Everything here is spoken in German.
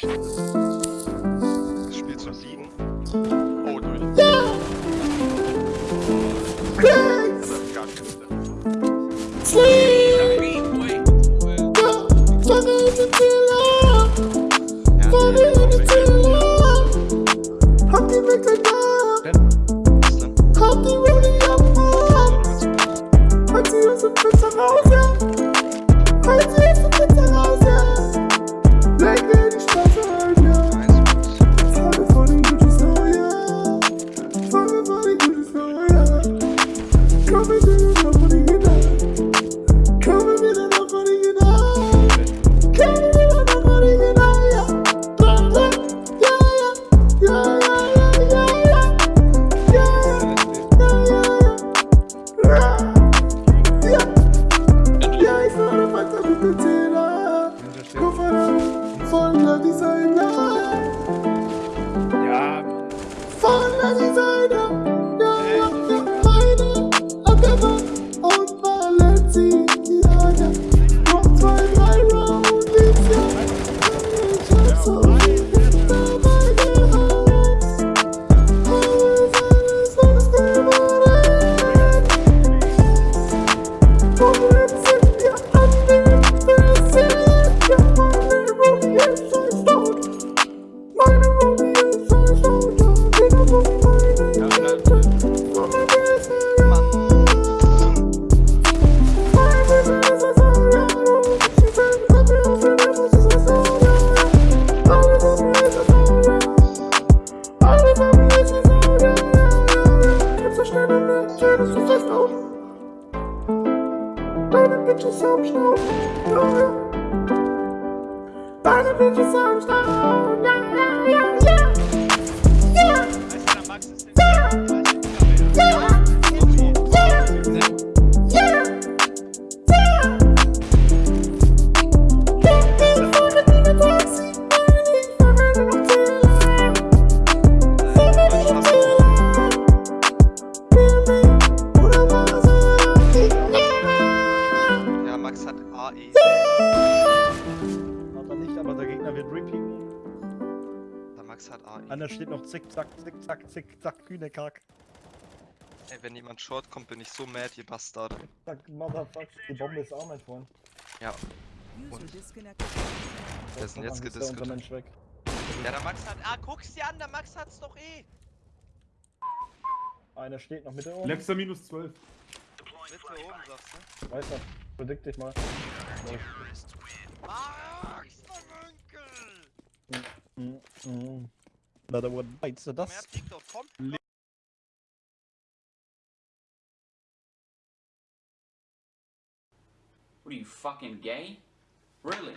Das Spiel zu siegen. Oh, durch. Crags! Das ist gar kein Step. Sleep! Fuck in the pillow! Ja, Fuck Komm mit Deine Bitches am Stau. Deine Bitches am Stau, Max hat AE. hat er nicht, aber der Gegner wird repeaten. Der Max hat AE. Einer steht noch zick, zack, zick, zack, zick, zack, kühne Kack. Ey, wenn jemand short kommt, bin ich so mad, ihr Bastard. Zack, Motherfuck, die Bombe ist auch mein Freund. Ja, wer ist denn jetzt der weg. Ja, der Max hat. Ah, guck's dir an, der Max hat's doch eh. Einer steht noch Mitte oben. Letzter minus 12. Mitte oben, sagst du? Weiß er. Predict dich mal. Max, mein Onkel! Mm, mm. Another one bites the dust. What are you fucking gay? Really?